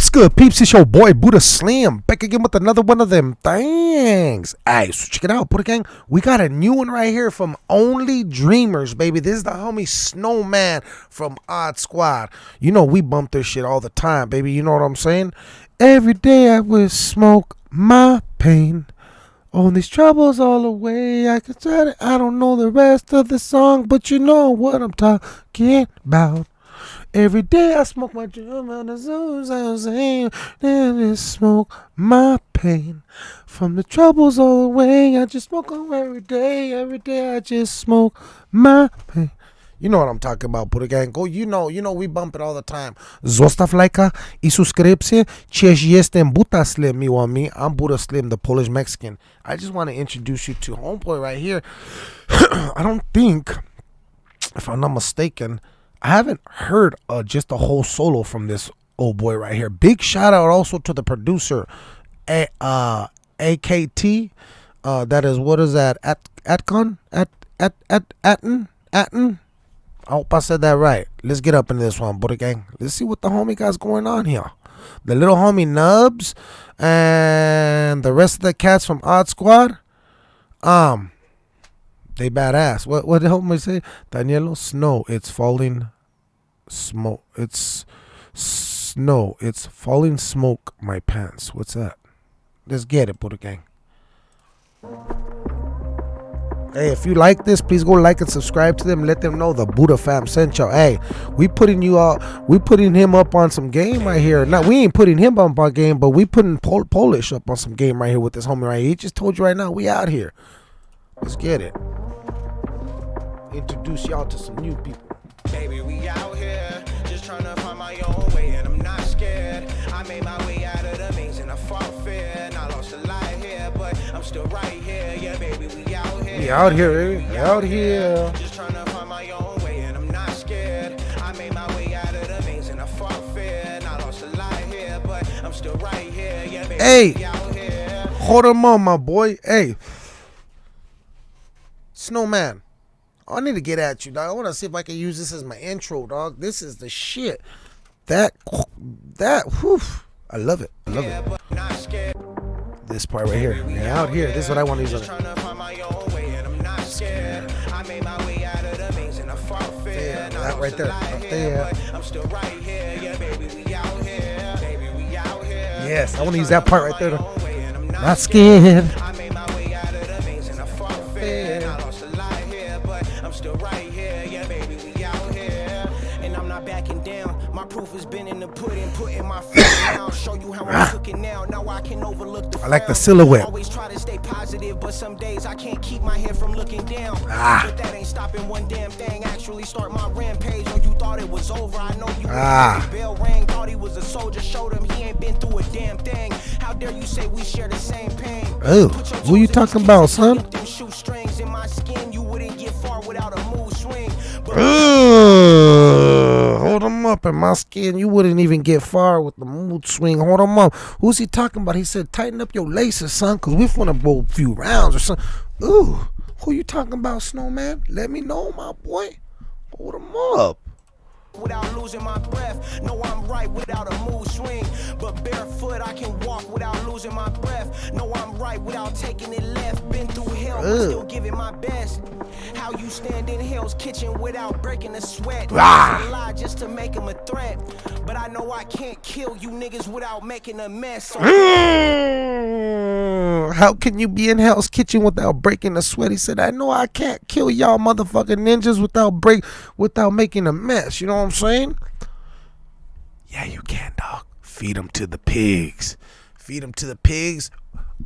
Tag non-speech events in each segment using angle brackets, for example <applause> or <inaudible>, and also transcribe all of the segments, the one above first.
What's good, peeps? It's your boy Buddha Slim back again with another one of them things. Alright, so check it out, Buddha Gang. We got a new one right here from Only Dreamers, baby. This is the homie Snowman from Odd Squad. You know we bump this shit all the time, baby. You know what I'm saying? Every day I will smoke my pain. All these troubles all away. I can try it. I don't know the rest of the song, but you know what I'm talking about. Every day I smoke my drum and the I then it smoke my pain. From the troubles all away, I just smoke on every day. Every day I just smoke my pain. You know what I'm talking about, Buddha Gang. Go, you know, you know, we bump it all the time. Zostaw lajka uh, i subskrypcję. Cześć, jestem Buddha Slim, miło mi. I'm Buddha Slim, the Polish Mexican. I just want to introduce you to Homeboy right here. <clears throat> I don't think, if I'm not mistaken, I haven't heard uh, just a whole solo from this old boy right here. Big shout out also to the producer, a, uh, AKT. Uh, that is what is that? At Atcon? At at at Atten? Atten? I hope I said that right. Let's get up into this one, Buddha Gang. Let's see what the homie got's going on here. The little homie Nubs and the rest of the cats from Odd Squad. Um, they badass. What what the homie say? Danielo Snow. It's falling smoke. It's snow. It's falling smoke. My pants. What's that? Let's get it, Buddha Gang. Hey, if you like this, please go like and subscribe to them. Let them know the Buddha fam sent y'all. Hey, we putting you all, we putting him up on some game right here. Now we ain't putting him up on game, but we putting Pol- Polish up on some game right here with this homie right here. He just told you right now, we out here. Let's get it. Introduce y'all to some new people. Baby, we out here just trying to find my own way, and I'm not scared. I made my way out of the maze and I fought fear, and I lost a lot here, but I'm still right here. Yeah, baby, we out here. We out here, baby. We out here. Just trying to find my own way, and I'm not scared. I made my way out of the maze and I fought fear, and I lost a lot here, but I'm still right here. Yeah, baby, Hey. we out here. Hold him on, my boy. Hey, Snowman. I need to get at you, dog. I want to see if I can use this as my intro, dog. This is the shit. That, that, whew. I love it. I love it. This part right here. Yeah, out here. This is what I want to use on. Yeah, that right there, there. Out here. Baby, we out here. Yes, I want to use that part right there. Not scared. Still right here. Yeah, baby, we out here. And I'm not backing down. My proof has been in the pudding, putting my foot <coughs> down. Show you how I'm cooking now. Now I can overlook the I like the silhouette. Always try to stay positive, but some days I can't keep my head from looking down. Ah. But that ain't stopping one damn thing. Actually, start my rampage when you thought it was over. I know you. Ah. Bell rang, thought he was a soldier. Showed him he ain't been through a damn thing. How dare you say we share the same pain? Oh, who you talking about, son? Without a mood swing. Hold him up in my skin. You wouldn't even get far with the mood swing. Hold him up. Who's he talking about? He said, tighten up your laces, son, because we finna go a few rounds or something. Ooh, who you talking about, Snowman? Let me know, my boy. Hold him up. without losing my breath. No, I'm right mood swing. But barefoot, I can walk without losing my breath. No, I'm right without taking it left. Been through hell, but Ugh. still giving my best. How you stand in Hell's Kitchen without breaking a sweat. Ah. A lie just to make him a threat. But I know I can't kill you niggas without making a mess. So Mm, How can you be in Hell's Kitchen without breaking a sweat? He said, I know I can't kill y'all motherfucking ninjas without break without making a mess. You know what I'm saying? Yeah, you can, dog. Feed them to the pigs. Feed them to the pigs,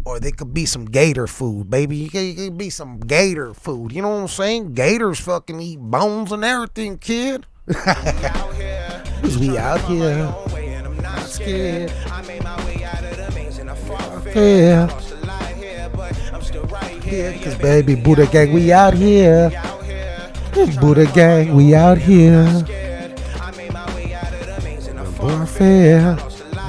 or they could be some gator food, baby. You could, be some gator food. You know what I'm saying? Gators fucking eat bones and everything, kid. Cause <laughs> we out here. I'm not scared. I made my way out of the maze and I fought fair. Yeah, cause baby, Buddha gang, we out here. Buddha gang, we out here. Warfare.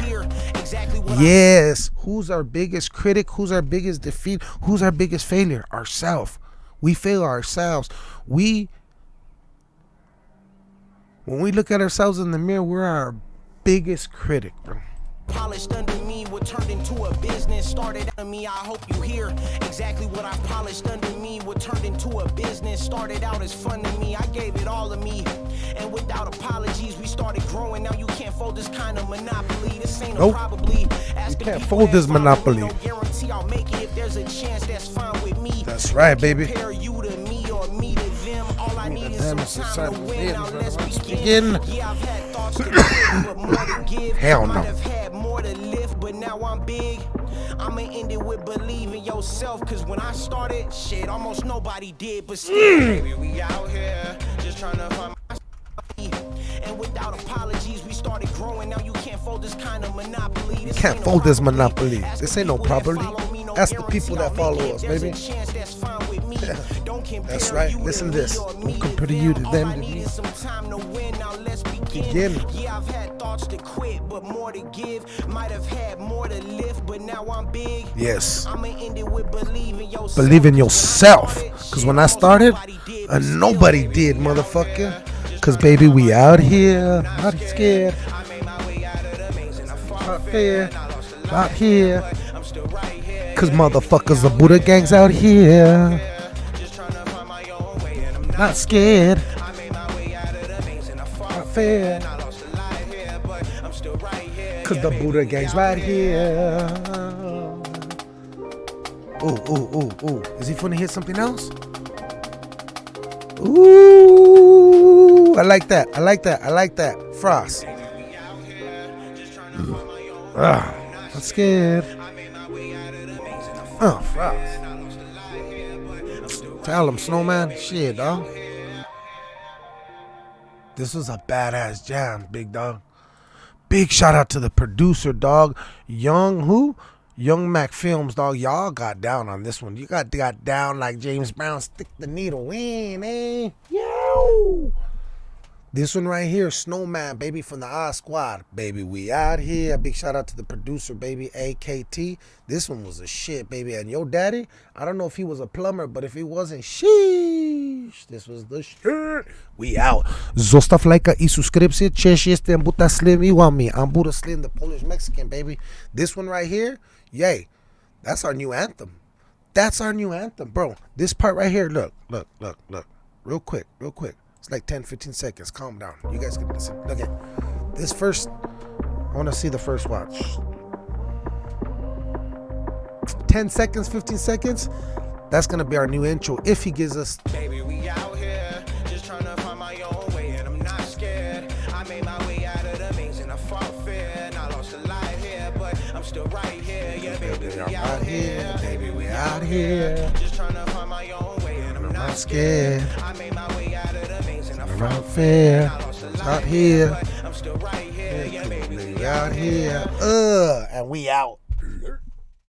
you hear exactly Yes. Who's our biggest critic? Who's our biggest defeat? Who's our biggest failure? Ourself. We fail ourselves. We when we look at ourselves in the mirror, we're our biggest critic, bro. Polished under me what turned into a business. Started under me i hope you hear exactly what i polished under me what turned into a business. Started out as fun to me i gave it all of me. And without apologies we started growing. Now you can't fold this kind of monopoly. This ain't Nope. a probably Asking can't fold this monopoly. no guarantee i'll make it. If there's a chance that's fine with me. That's right, baby. compare you to me or me to them. All i need is some time to win. Now let's begin. yeah i've had thoughts <coughs> to quit but more to give. Hell no. I'm big. I'ma end it with believe in yourself, cause when I started, shit, almost nobody did, but still, Mm. baby, we out here, just trying to find my and without apologies, we started growing. Now you can't fold this kind of monopoly. This Can't ain't no fold this monopoly. Ask This the ain't no people that property. follow me, no Ask the people that follow us, baby. chance that's fine with me. <laughs> Don't That's right. you Listen to this. Don't compare you to them, to need me. is some time to win. Now let's begin. Yeah, I've had thoughts to quit, but more to give. Might have had more to lift, but now I'm big. Yes. I'ma end it with believe in yourself. Believe in yourself. Cause when I started, uh, nobody did, motherfucker. Cause baby, we out here, not scared, I made my way out of the maze and I fought not fair. fair, I lost a lot, out here. I'm still right here. Cause motherfuckers, the Buddha gangs out here, Not trying here. Cause the Buddha gangs right here. Ooh, ooh, ooh, ooh. Is he finna hit something else? Ooh, I like that. I like that. I like that. Frost. Ah, I'm scared. Oh, Frost. Tell him, Snowman. Shit, dog. This was a badass jam, big dog. Big shout out to the producer, dog. Young who? Young Mac Films, dog. Y'all got down on this one. You got got down like James Brown. Stick the needle in, eh? Yo. This one right here, Snowman, baby, from the Odd Squad. Baby, we out here. Big shout out to the producer, baby, AKT. This one was a shit, baby. And your daddy, I don't know if he was a plumber, but if he wasn't, This was the shit. We out. Zostaw lajka i subskrypcję. Cześć, jestem Buddha Slim i łami. I'm Buddha Slim, the Polish Mexican, baby. This one right here, yay. That's our new anthem. That's our new anthem, bro. This part right here, look, look, look, look. Real quick, real quick. It's like 10, 15 seconds. Calm down. You guys can listen. Look at this first. I want to see the first watch. 10 seconds, 15 seconds. That's going to be our new intro if he gives us. Baby, here. Yeah, baby, we out out here. here. Baby, we out here. Just trying to find my own way, and I'm I'm not not scared. scared. I made my way out of the maze and I I'm fought out fair. fair. I lost a Out lot here. but I'm still right here. Yeah, baby, We out here. Uh, and we out.